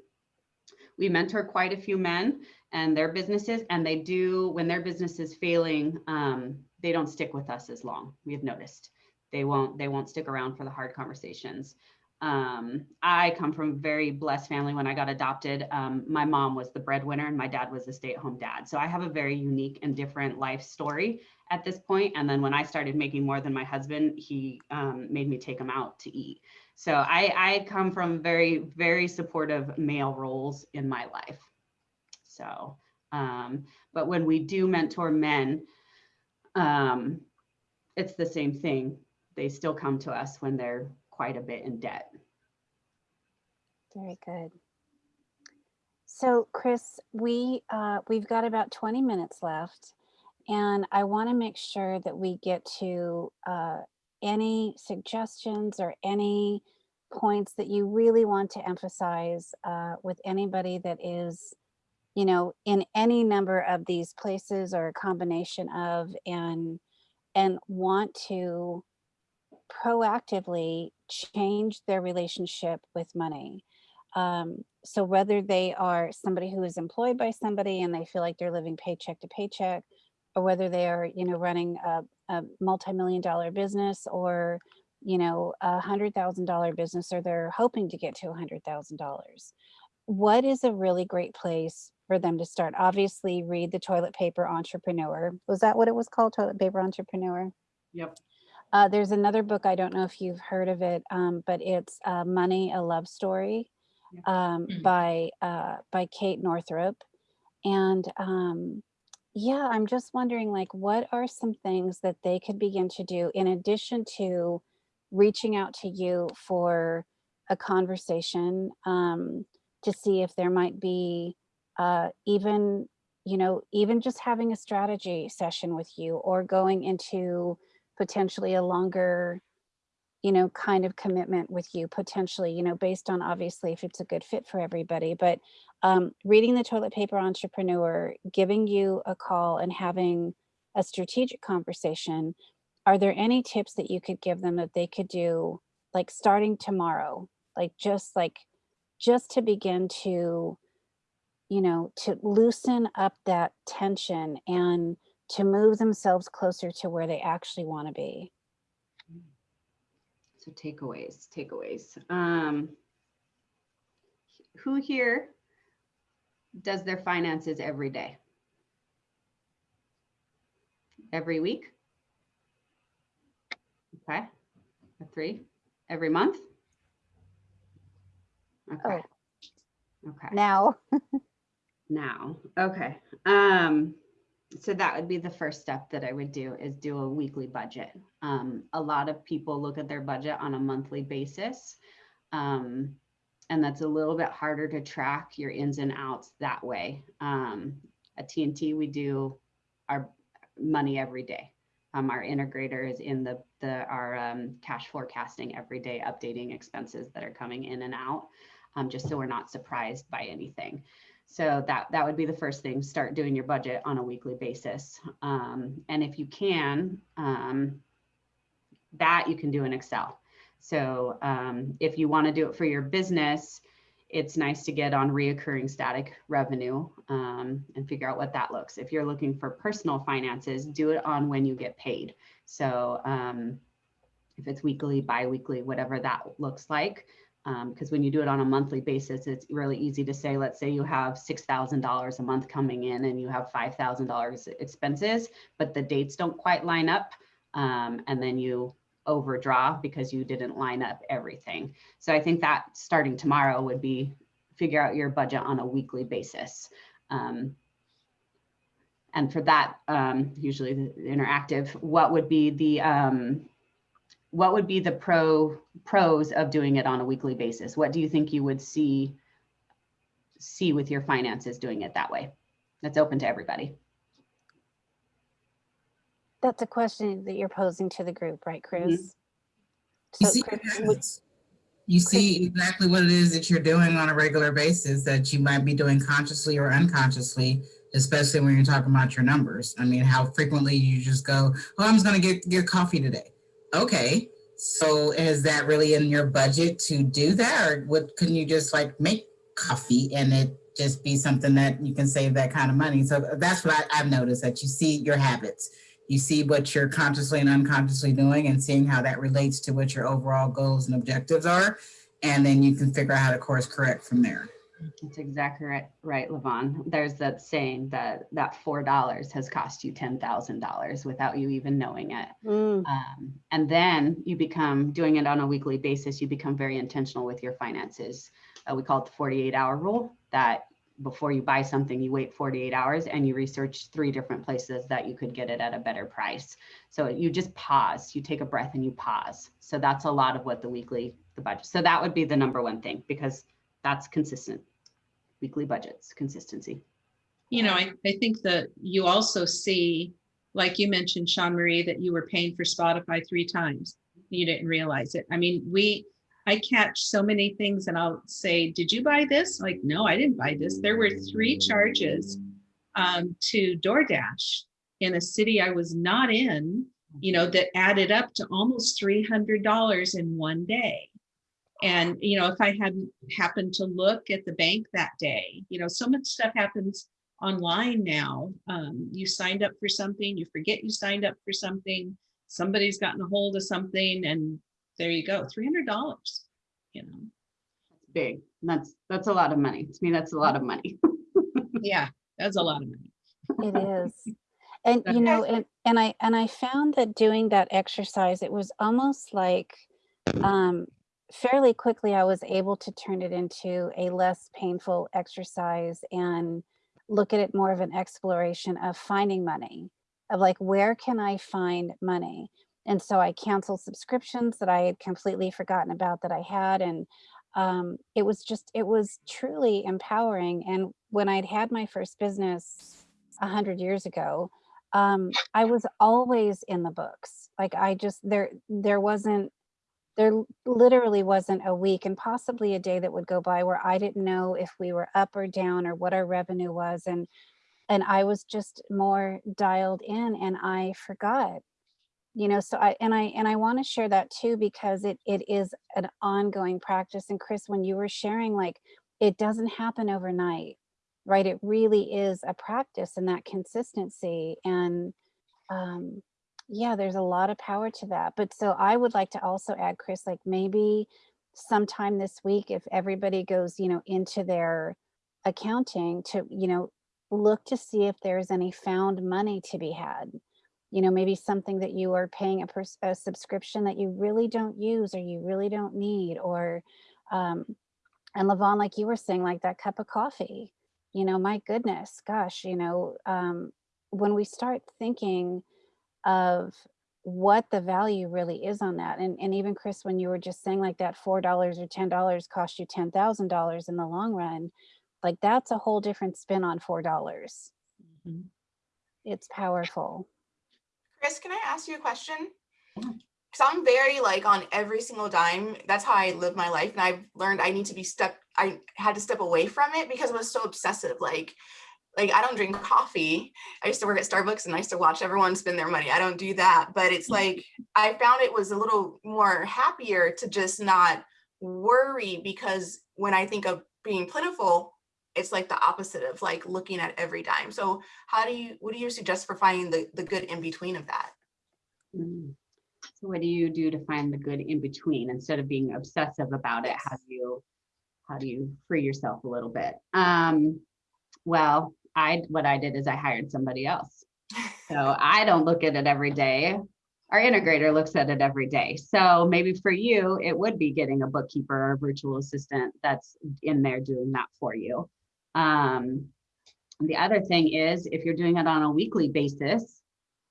we mentor quite a few men and their businesses, and they do, when their business is failing, um, they don't stick with us as long. We have noticed they won't they won't stick around for the hard conversations. Um, I come from a very blessed family. When I got adopted, um, my mom was the breadwinner and my dad was a stay-at-home dad. So I have a very unique and different life story at this point. And then when I started making more than my husband, he um, made me take him out to eat. So I, I come from very, very supportive male roles in my life. So, um, but when we do mentor men, um, it's the same thing. They still come to us when they're quite a bit in debt. Very good. So Crys, we, uh, we've got about 20 minutes left. And I want to make sure that we get to uh, any suggestions or any points that you really want to emphasize uh, with anybody that is, you know, in any number of these places or a combination of and and want to proactively change their relationship with money. Um, so whether they are somebody who is employed by somebody and they feel like they're living paycheck to paycheck, or whether they are, you know, running a, a multi-million dollar business or you know, a hundred thousand dollar business or they're hoping to get to a hundred thousand dollars. What is a really great place for them to start? Obviously, read the Toilet Paper Entrepreneur. Was that what it was called? Toilet Paper Entrepreneur? Yep. Uh, there's another book, I don't know if you've heard of it, um, but it's uh, Money, a Love Story um, Mm. by, uh, by Kate Northrup. And um, yeah, I'm just wondering like, what are some things that they could begin to do in addition to reaching out to you for a conversation um, to see if there might be uh, even, you know, even just having a strategy session with you or going into potentially a longer, you know, kind of commitment with you potentially, you know, based on obviously if it's a good fit for everybody, but um, reading the toilet paper entrepreneur, giving you a call and having a strategic conversation, are there any tips that you could give them that they could do like starting tomorrow, like just like, just to begin to, you know, to loosen up that tension and to move themselves closer to where they actually want to be? So takeaways, takeaways. Um, who here does their finances every day? Every week? Okay, a three, every month? Okay. Okay, Now, now, okay. Um, so that would be the first step that I would do is do a weekly budget. Um, a lot of people look at their budget on a monthly basis. Um, and that's a little bit harder to track your ins and outs that way. Um, at TNT, we do our money every day. Um, our integrator is in the, the, our, um, cash forecasting every day, updating expenses that are coming in and out. Um, just so we're not surprised by anything. So that, that would be the first thing, start doing your budget on a weekly basis. Um, and if you can, um, that you can do in Excel. So um, if you want to do it for your business, it's nice to get on reoccurring static revenue um, and figure out what that looks. If you're looking for personal finances, do it on when you get paid. So um, if it's weekly, biweekly, whatever that looks like, because when you do it on a monthly basis, it's really easy to say, let's say you have $6,000 a month coming in and you have $5,000 expenses, but the dates don't quite line up. Um, and then you overdraw because you didn't line up everything. So I think that starting tomorrow would be figure out your budget on a weekly basis. Um, and for that, um, usually the interactive, what would be the um, what would be the pro pros of doing it on a weekly basis? What do you think you would see see with your finances doing it that way? That's open to everybody. that's a question that you're posing to the group, right, Mm-hmm. Crys? You see, Crys, your would- you see exactly what it is that you're doing on a regular basis that you might be doing consciously or unconsciously, especially when you're talking about your numbers. I mean, how frequently you just go, oh, I'm just gonna get, get coffee today. Okay, so is that really in your budget to do that? Or what, can you just like make coffee and it just be something that you can save that kind of money? So that's what I, I've noticed, that you see your habits you see what you're consciously and unconsciously doing and seeing how that relates to what your overall goals and objectives are. And then you can figure out how to course correct from there. That's exactly right, right, Levon. There's that saying that that four dollars has cost you ten thousand dollars without you even knowing it. Mm, Um, and then you become doing it on a weekly basis. You become very intentional with your finances. Uh, we call it the 48 hour rule that before you buy something, you wait 48 hours and you research three different places that you could get it at a better price. So you just pause, you take a breath and you pause. So that's a lot of what the weekly, the budget. So that would be the number one thing because that's consistent. Weekly budgets, consistency. You know, I, I think that you also see, like you mentioned, Sean Marie, that you were paying for Spotify three times. You didn't realize it. I mean, we, I catch so many things and I'll say, did you buy this? Like, no, I didn't buy this. There were three charges um, to DoorDash in a city I was not in, you know, that added up to almost $300 in one day. And, you know, if I hadn't happened to look at the bank that day, you know, so much stuff happens online now. Um, you signed up for something, you forget you signed up for something, somebody's gotten a hold of something and there you go, three hundred dollars, you know, Big. That's, that's a lot of money. To me, that's a lot of money. yeah, that's a lot of money. It is. And you know, and, and I, and I found that doing that exercise, it was almost like, um, fairly quickly I was able to turn it into a less painful exercise and look at it more of an exploration of finding money, of like, where can I find money? And so I canceled subscriptions that I had completely forgotten about that I had. And um, it was just, it was truly empowering. And when I'd had my first business a hundred years ago, um, I was always in the books. Like I just, there, there wasn't, there literally wasn't a week and possibly a day that would go by where I didn't know if we were up or down or what our revenue was. And, and I was just more dialed in and I forgot you know so i and i and i want to share that too because it it is an ongoing practice and crys when you were sharing like it doesn't happen overnight right it really is a practice and that consistency and um yeah there's a lot of power to that but so i would like to also add crys like maybe sometime this week if everybody goes you know into their accounting to you know look to see if there's any found money to be had. You know, maybe something that you are paying a, a subscription that you really don't use or you really don't need, or, um, and Levon, like you were saying, like that cup of coffee, you know, my goodness, gosh, you know, um, when we start thinking of what the value really is on that, and, and even Crys, when you were just saying like that $4 or $10 cost you $10,000 in the long run, like that's a whole different spin on $4. Mhm. It's powerful. Crys, can I ask you a question? Yeah. Because I'm very like on every single dime. That's how I live my life. And I've learned I need to be step, I had to step away from it because I was so obsessive. Like, like I don't drink coffee. I used to work at Starbucks and I used to watch everyone spend their money. I don't do that. But it's like I found it was a little more happier to just not worry because when I think of being plentiful, it's like the opposite of like looking at every dime. So how do you, what do you suggest for finding the, the good in between of that? Mm. So what do you do to find the good in between instead of being obsessive about it? How do you how do you free yourself a little bit? Um, well, I what I did is I hired somebody else. So I don't look at it every day. Our integrator looks at it every day. So maybe for you, it would be getting a bookkeeper or a virtual assistant that's in there doing that for you. Um, the other thing is if you're doing it on a weekly basis,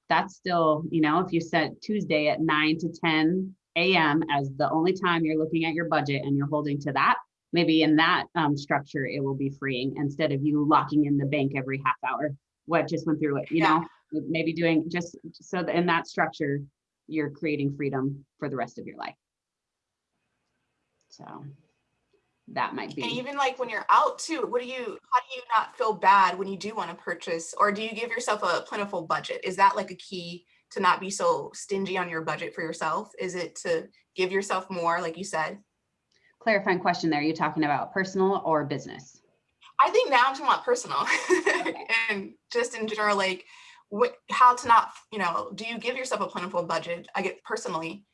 that's still, you know, if you set Tuesday at nine to 10 a.m. as the only time you're looking at your budget and you're holding to that, maybe in that um, structure, it will be freeing instead of you locking in the bank every half hour. What just went through it, you Yeah. know, maybe doing just so that in that structure, you're creating freedom for the rest of your life. So that might be. And even like when you're out too, what do you, how do you not feel bad when you do want to purchase? Or do you give yourself a plentiful budget? Is that like a key to not be so stingy on your budget for yourself? Is it to give yourself more, like you said? Clarifying question there. Are you talking about personal or business? I think now I'm talking about personal and just in general, like what, how to not, you know, do you give yourself a plentiful budget? I get personally.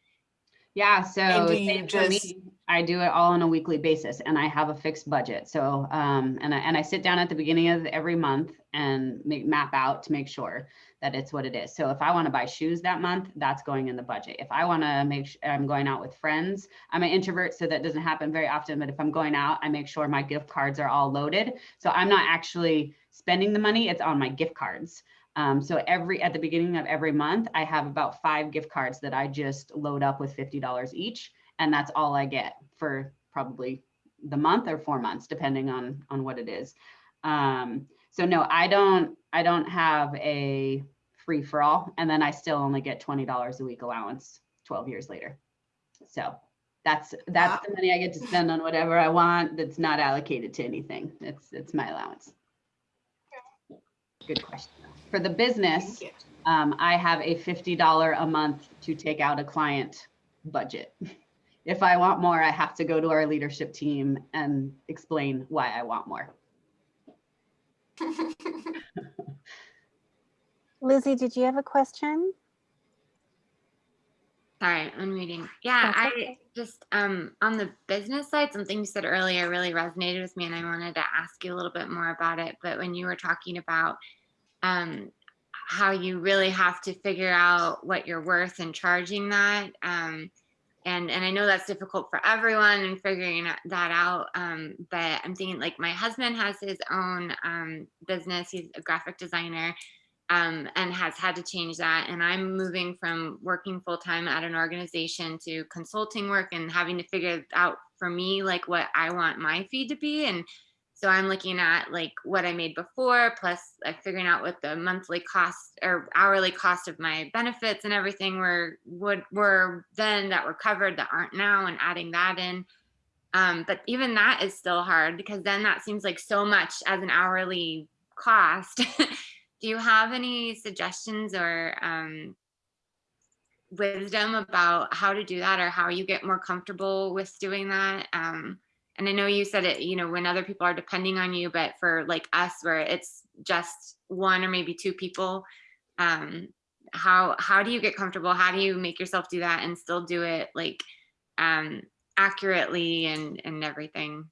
Yeah, so for me, I do it all on a weekly basis and I have a fixed budget. So, um, and I, and I sit down at the beginning of every month and make, map out to make sure that it's what it is. So if I want to buy shoes that month, that's going in the budget. If I want to make, sure I'm going out with friends, I'm an introvert, so that doesn't happen very often, but if I'm going out, I make sure my gift cards are all loaded. So I'm not actually spending the money, it's on my gift cards. Um, so every, at the beginning of every month, I have about five gift cards that I just load up with $50 each. And that's all I get for probably the month or four months, depending on, on what it is. Um, so no, I don't, I don't have a free for all. And then I still only get $20 a week allowance 12 years later. So that's, that's the money I get to spend on whatever I want. That's not allocated to anything. It's, it's my allowance. Good question. For the business, um, I have a $50 a month to take out a client budget. If I want more, I have to go to our leadership team and explain why I want more. Lizzie, did you have a question? Sorry, I'm reading. Yeah, That's I just um on the business side, something you said earlier really resonated with me, and I wanted to ask you a little bit more about it. But when you were talking about um how you really have to figure out what you're worth and charging that, um, and and I know that's difficult for everyone and figuring that out. Um, but I'm thinking like my husband has his own um business. He's a graphic designer um, and has had to change that. And I'm moving from working full time at an organization to consulting work and having to figure out for me like what I want my fee to be. And so I'm looking at like what I made before, plus like figuring out what the monthly cost or hourly cost of my benefits and everything were would were then that were covered that aren't now, and adding that in. Um, but even that is still hard because then that seems like so much as an hourly cost. Do you have any suggestions or um, wisdom about how to do that or how you get more comfortable with doing that? Um, and I know you said it, you know, when other people are depending on you, but for like us where it's just one or maybe two people, um, how how do you get comfortable? How do you make yourself do that and still do it like um, accurately and and everything?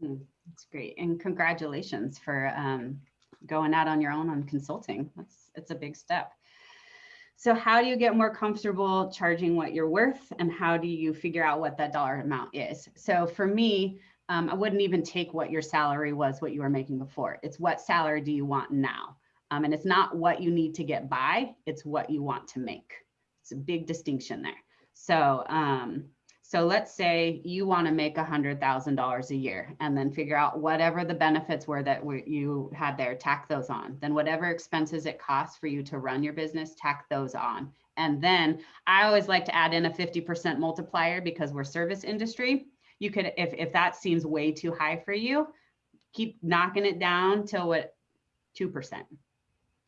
Hmm, That's great. And congratulations for um, going out on your own on consulting. That's, it's a big step. So how do you get more comfortable charging what you're worth and how do you figure out what that dollar amount is? So for me, um, I wouldn't even take what your salary was, what you were making before. It's what salary do you want now? Um, and it's not what you need to get by, it's what you want to make. It's a big distinction there. So um, so let's say you want to make $100,000 a year and then figure out whatever the benefits were that you had there, tack those on. Then whatever expenses it costs for you to run your business, tack those on. And then I always like to add in a 50% multiplier because we're service industry. You could, if, if that seems way too high for you, keep knocking it down till what, 2%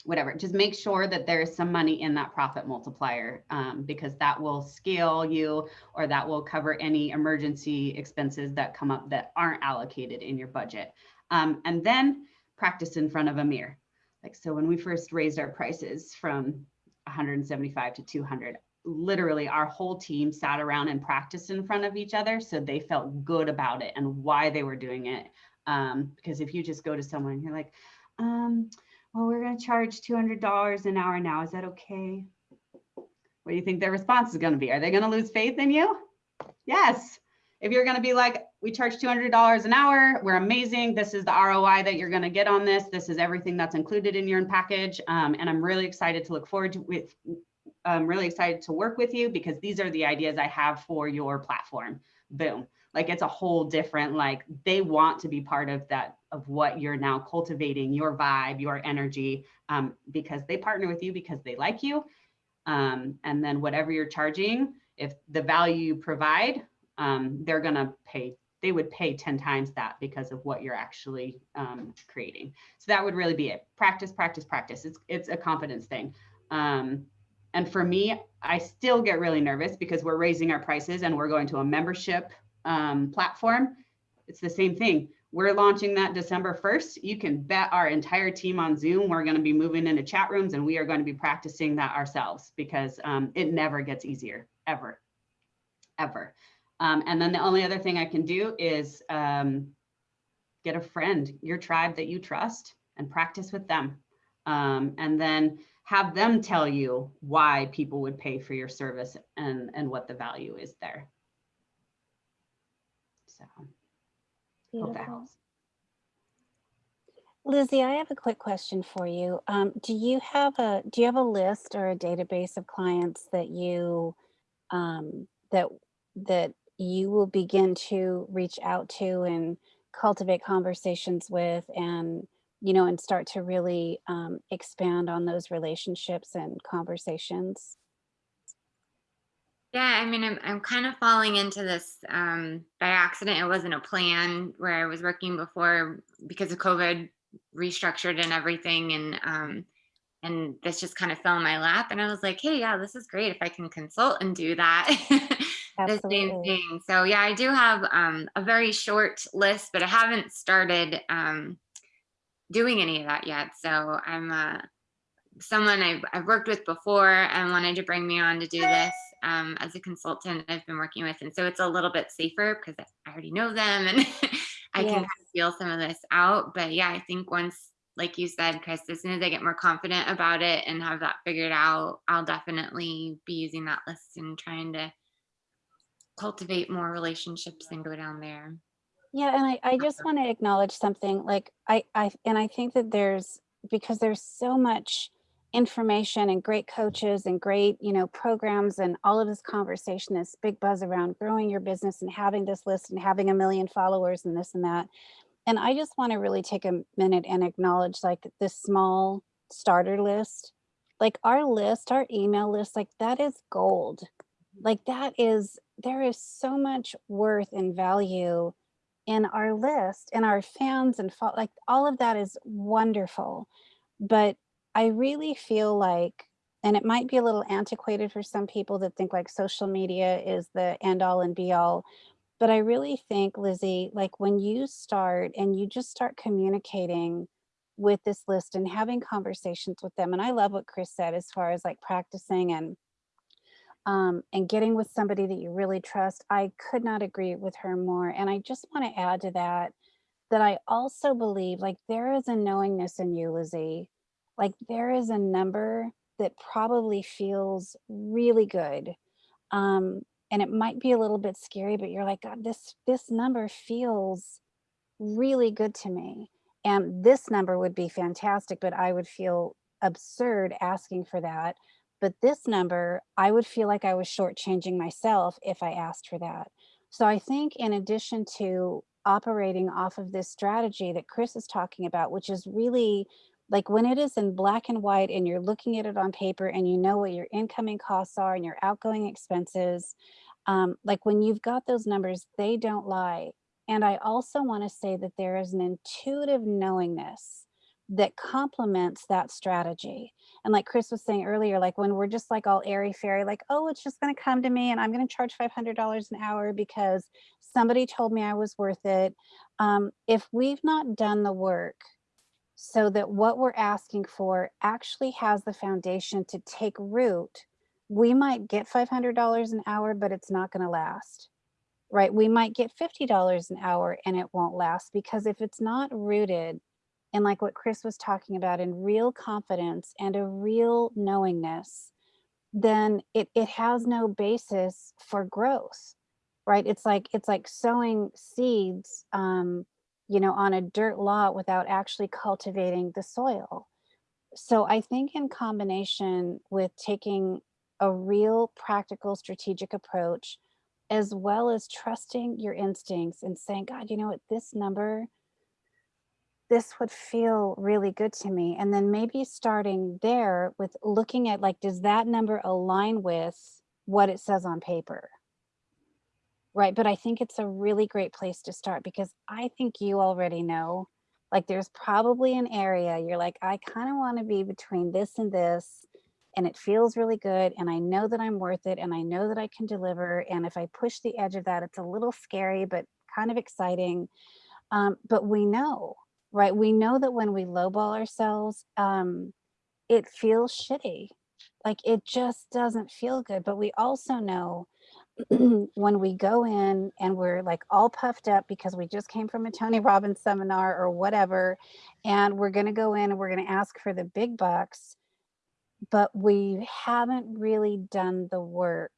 whatever, just make sure that there is some money in that profit multiplier um, because that will scale you or that will cover any emergency expenses that come up that aren't allocated in your budget. Um, and then practice in front of a mirror. Like, so when we first raised our prices from 175 to 200, literally our whole team sat around and practiced in front of each other. So they felt good about it and why they were doing it. Um, because if you just go to someone and you're like, um, well, we're going to charge $200 an hour now. Is that okay? What do you think their response is going to be? Are they going to lose faith in you? Yes. If you're going to be like, we charge $200 an hour, we're amazing. This is the ROI that you're going to get on this. This is everything that's included in your package. Um, and I'm really excited to look forward to with, I'm really excited to work with you because these are the ideas I have for your platform. Boom. Like it's a whole different, like they want to be part of that, of what you're now cultivating, your vibe, your energy, um, because they partner with you because they like you. Um, and then whatever you're charging, if the value you provide, um, they're gonna pay, they would pay 10 times that because of what you're actually um, creating. So that would really be it. Practice, practice, practice. It's, it's a confidence thing. Um, and for me, I still get really nervous because we're raising our prices and we're going to a membership um, platform. It's the same thing. We're launching that December 1st. You can bet our entire team on Zoom, we're going to be moving into chat rooms and we are going to be practicing that ourselves because um, it never gets easier, ever, ever. Um, and then the only other thing I can do is um, get a friend, your tribe that you trust and practice with them. Um, and then have them tell you why people would pay for your service and, and what the value is there. So hope that helps. Lizzie, I have a quick question for you. Um, do you have a do you have a list or a database of clients that you um, that that you will begin to reach out to and cultivate conversations with and you know and start to really um, expand on those relationships and conversations? Yeah, I mean, I'm I'm kind of falling into this um, by accident. It wasn't a plan where I was working before because of COVID, restructured and everything, and um, and this just kind of fell in my lap. And I was like, hey, yeah, this is great if I can consult and do that. the same thing. So yeah, I do have um, a very short list, but I haven't started um, doing any of that yet. So I'm uh, someone I've, I've worked with before and wanted to bring me on to do this um, as a consultant I've been working with. And so it's a little bit safer because I already know them and I can kind of feel some of this out. But yeah, I think once, like you said, Crys, as soon as I get more confident about it and have that figured out, I'll definitely be using that list and trying to cultivate more relationships and go down there. Yeah, and I, I just want to acknowledge something like I, I, and I think that there's, because there's so much information and great coaches and great, you know, programs and all of this conversation, this big buzz around growing your business and having this list and having a million followers and this and that. And I just want to really take a minute and acknowledge like this small starter list. Like our list, our email list, like that is gold. Like that is, there is so much worth and value in our list and our fans and like all of that is wonderful. But I really feel like, and it might be a little antiquated for some people that think like social media is the end all and be all. But I really think, Lizzie, like when you start and you just start communicating with this list and having conversations with them, and I love what Crys said as far as like practicing and um, and getting with somebody that you really trust. I could not agree with her more. And I just want to add to that, that I also believe like there is a knowingness in you, Lizzie. Like there is a number that probably feels really good. Um, and it might be a little bit scary, but you're like, God, this, this number feels really good to me. And this number would be fantastic, but I would feel absurd asking for that. But this number, I would feel like I was shortchanging myself if I asked for that. So I think in addition to operating off of this strategy that Crys is talking about, which is really like when it is in black and white and you're looking at it on paper and you know what your incoming costs are and your outgoing expenses, um, like when you've got those numbers, they don't lie. And I also want to say that there is an intuitive knowingness that complements that strategy. And like Crys was saying earlier, like when we're just like all airy fairy, like, oh, it's just going to come to me and I'm going to charge $500 an hour because somebody told me I was worth it. Um, if we've not done the work so that what we're asking for actually has the foundation to take root, we might get $500 an hour, but it's not going to last right? We might get $50 an hour and it won't last because if it's not rooted in like what Crys was talking about in real confidence and a real knowingness, then it, it has no basis for growth, right? It's like, it's like sowing seeds, um, you know, on a dirt lot without actually cultivating the soil. So I think in combination with taking a real practical strategic approach, as well as trusting your instincts and saying, God, you know what, this number, this would feel really good to me. And then maybe starting there with looking at like, does that number align with what it says on paper? Right. But I think it's a really great place to start because I think you already know, like there's probably an area you're like, I kind of want to be between this and this and it feels really good and I know that I'm worth it and I know that I can deliver and if I push the edge of that it's a little scary but kind of exciting um, but we know right we know that when we lowball ourselves um, it feels shitty like it just doesn't feel good but we also know when we go in and we're like all puffed up because we just came from a Tony Robbins seminar or whatever and we're going to go in and we're going to ask for the big bucks but we haven't really done the work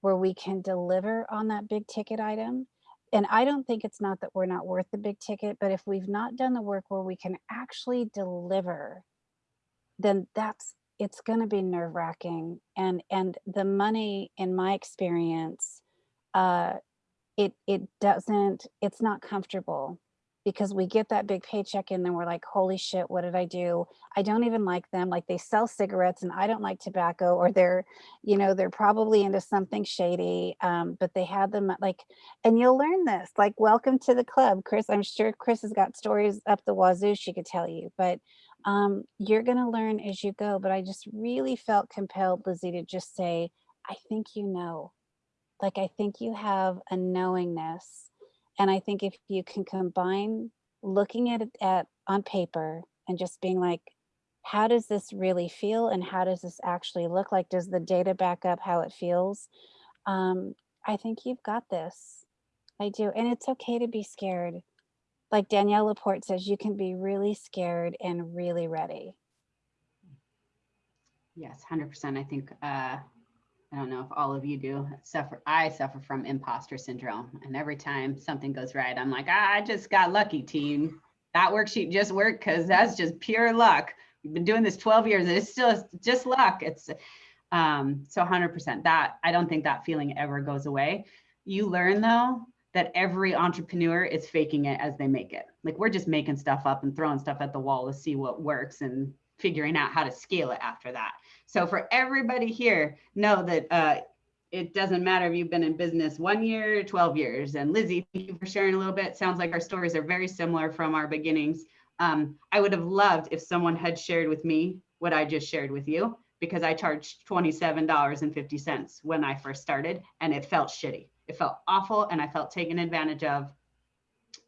where we can deliver on that big ticket item. And I don't think it's not that we're not worth the big ticket, but if we've not done the work where we can actually deliver, then that's it's going to be nerve wracking. And and the money, in my experience, uh, it it doesn't. It's not comfortable because we get that big paycheck and then we're like, holy shit, what did I do? I don't even like them. Like they sell cigarettes and I don't like tobacco or they're, you know, they're probably into something shady. Um, but they had them like, and you'll learn this, like, welcome to the club, Crys. I'm sure Crys has got stories up the wazoo she could tell you, but um, you're going to learn as you go. But I just really felt compelled, Lizzie, to just say, I think you know, like, I think you have a knowingness and I think if you can combine looking at it at on paper and just being like, how does this really feel and how does this actually look like? Does the data back up how it feels? Um, I think you've got this. I do. And it's okay to be scared. Like Danielle LaPorte says, you can be really scared and really ready. Yes, hundred percent. I think, uh, I don't know if all of you do suffer, I suffer from imposter syndrome. And every time something goes right, I'm like, "Ah, I just got lucky team. That worksheet just worked because that's just pure luck. We've been doing this 12 years and it's still just luck. It's, um, so hundred percent that, I don't think that feeling ever goes away. You learn though, that every entrepreneur is faking it as they make it. Like we're just making stuff up and throwing stuff at the wall to see what works and figuring out how to scale it after that. So for everybody here, know that uh, it doesn't matter if you've been in business one year, 12 years. And Lizzie, thank you for sharing a little bit. Sounds like our stories are very similar from our beginnings. Um, I would have loved if someone had shared with me what I just shared with you because I charged $27.50 when I first started and it felt shitty. It felt awful and I felt taken advantage of.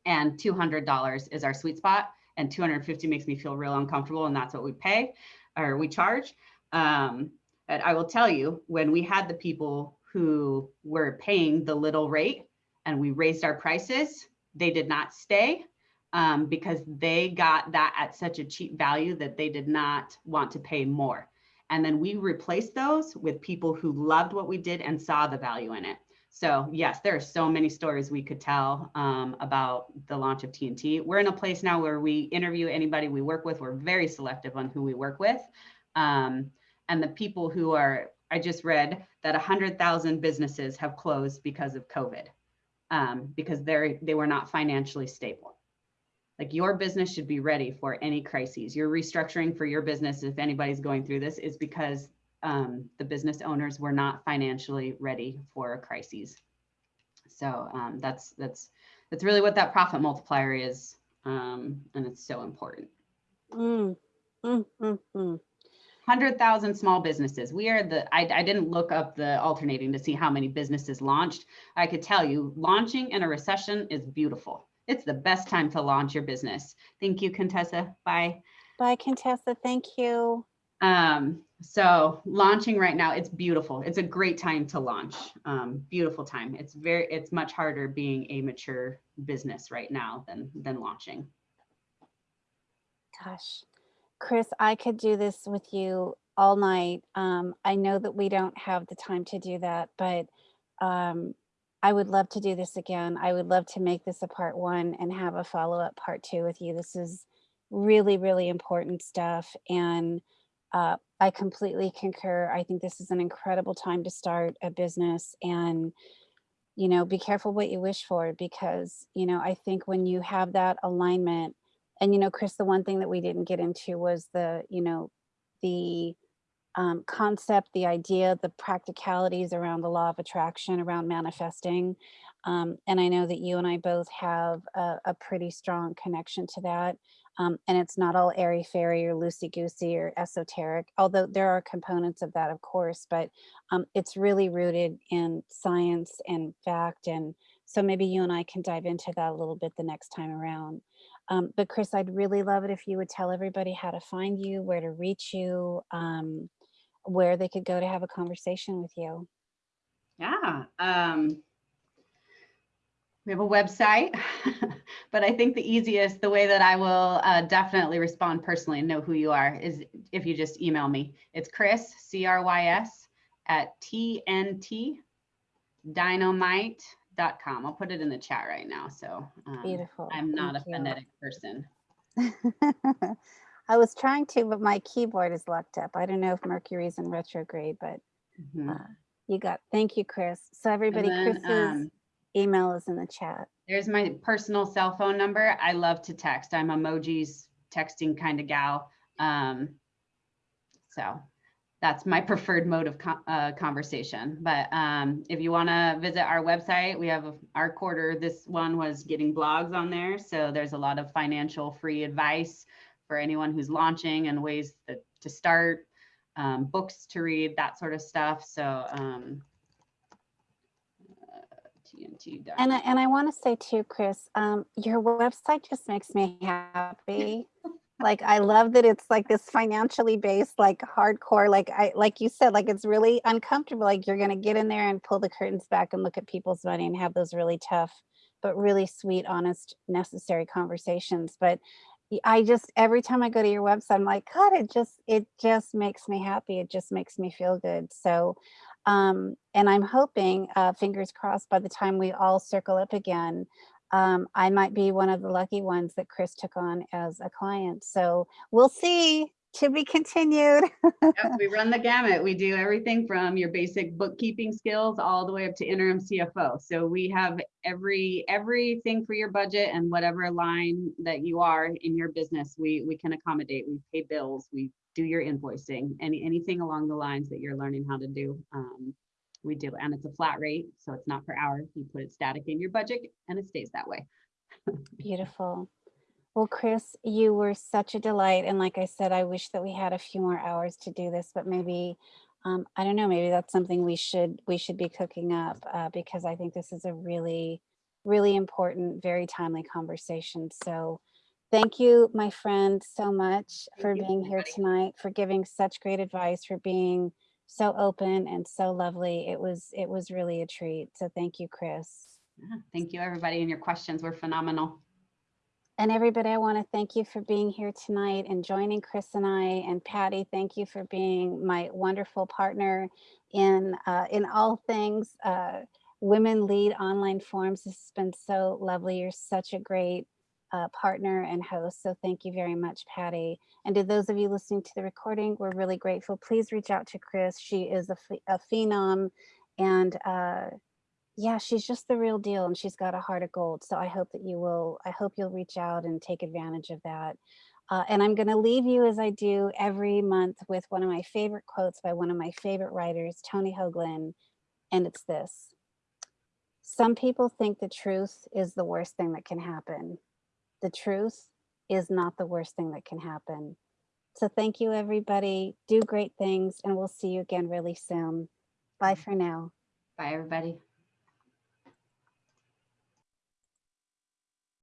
And $200 is our sweet spot and 250 makes me feel real uncomfortable and that's what we pay or we charge. Um, but I will tell you, when we had the people who were paying the little rate and we raised our prices, they did not stay um, because they got that at such a cheap value that they did not want to pay more. And then we replaced those with people who loved what we did and saw the value in it. So yes, there are so many stories we could tell um, about the launch of TNT. We're in a place now where we interview anybody we work with. We're very selective on who we work with. Um, and the people who are, I just read that 100,000 businesses have closed because of COVID, um, because they're, they were not financially stable. Like your business should be ready for any crises. Your restructuring for your business, if anybody's going through this, is because um, the business owners were not financially ready for a crisis. So um, that's that's that's really what that profit multiplier is, um, and it's so important. Mm, mm, mm, mm. 100,000 small businesses. We are the, I, I didn't look up the alternating to see how many businesses launched. I could tell you launching in a recession is beautiful. It's the best time to launch your business. Thank you, Contessa. Bye. Bye, Contessa. Thank you. Um, so launching right now, it's beautiful. It's a great time to launch. Um, beautiful time. It's very, it's much harder being a mature business right now than, than launching. Gosh, Crys, I could do this with you all night. Um, I know that we don't have the time to do that, but um, I would love to do this again. I would love to make this a part one and have a follow-up part two with you. This is really, really important stuff. And uh, I completely concur. I think this is an incredible time to start a business and, you know, be careful what you wish for because, you know, I think when you have that alignment and, you know, Crys, the one thing that we didn't get into was the, you know, the um, concept, the idea, the practicalities around the law of attraction, around manifesting. Um, and I know that you and I both have a, a pretty strong connection to that. Um, and it's not all airy fairy or loosey goosey or esoteric, although there are components of that, of course, but um, it's really rooted in science and fact. And so maybe you and I can dive into that a little bit the next time around. Um, but Crys, I'd really love it if you would tell everybody how to find you, where to reach you, um, where they could go to have a conversation with you. Yeah. Um, we have a website, but I think the easiest, the way that I will uh, definitely respond personally and know who you are is if you just email me. It's Crys, C-R-Y-S, at tntdynamite.com. I'll put it in the chat right now. So um, Beautiful. I'm not Thank a you. phonetic person. I was trying to, but my keyboard is locked up. I don't know if Mercury's in retrograde, but Mhm. uh, you got, thank you, Crys. So everybody, then, Crys's um, email is in the chat. There's my personal cell phone number. I love to text. I'm emojis texting kind of gal. Um, so that's my preferred mode of uh, conversation. But um, if you want to visit our website, we have our quarter. This one was getting blogs on there. So there's a lot of financial free advice for anyone who's launching and ways that, to start, um, books to read, that sort of stuff. So um, TNT. And I, and I want to say too, Crys, um, your website just makes me happy. like I love that it's like this financially based, like hardcore, like I like you said, like it's really uncomfortable. Like you're gonna get in there and pull the curtains back and look at people's money and have those really tough, but really sweet, honest, necessary conversations. But I just every time I go to your website, I'm like, God, it just it just makes me happy. It just makes me feel good. So um, and I'm hoping, uh, fingers crossed, by the time we all circle up again, um, I might be one of the lucky ones that Crys took on as a client. So we'll see. To be continued. Yep, we run the gamut. We do everything from your basic bookkeeping skills all the way up to interim CFO. So we have every everything for your budget and whatever line that you are in your business, we we can accommodate. We pay bills, we do your invoicing, any anything along the lines that you're learning how to do. Um, we do, and it's a flat rate, so it's not per hour. You put it static in your budget and it stays that way. Beautiful. Well, Crys, you were such a delight. And like I said, I wish that we had a few more hours to do this, but maybe, um, I don't know, maybe that's something we should, we should be cooking up uh, because I think this is a really, really important, very timely conversation. So thank you, my friend, so much Thank for you, being here tonight, for giving such great advice, for being so open and so lovely. It was, it was really a treat. So thank you, Crys. Yeah, Thank you, everybody, and your questions were phenomenal. And everybody, I want to thank you for being here tonight and joining Crys and I and Patty. Thank you for being my wonderful partner in uh, in all things uh, women lead online forums. This has been so lovely. You're such a great uh, partner and host. So thank you very much, Patty. And to those of you listening to the recording, we're really grateful. Please reach out to Crys. She is a, a phenom and uh, yeah, she's just the real deal and she's got a heart of gold. So I hope that you will, I hope you'll reach out and take advantage of that. Uh, and I'm going to leave you as I do every month with one of my favorite quotes by one of my favorite writers, Tony Hoagland. And it's this Some people think the truth is the worst thing that can happen. The truth is not the worst thing that can happen. So thank you, everybody. Do great things, and we'll see you again really soon. Bye mm. for now. Bye, everybody.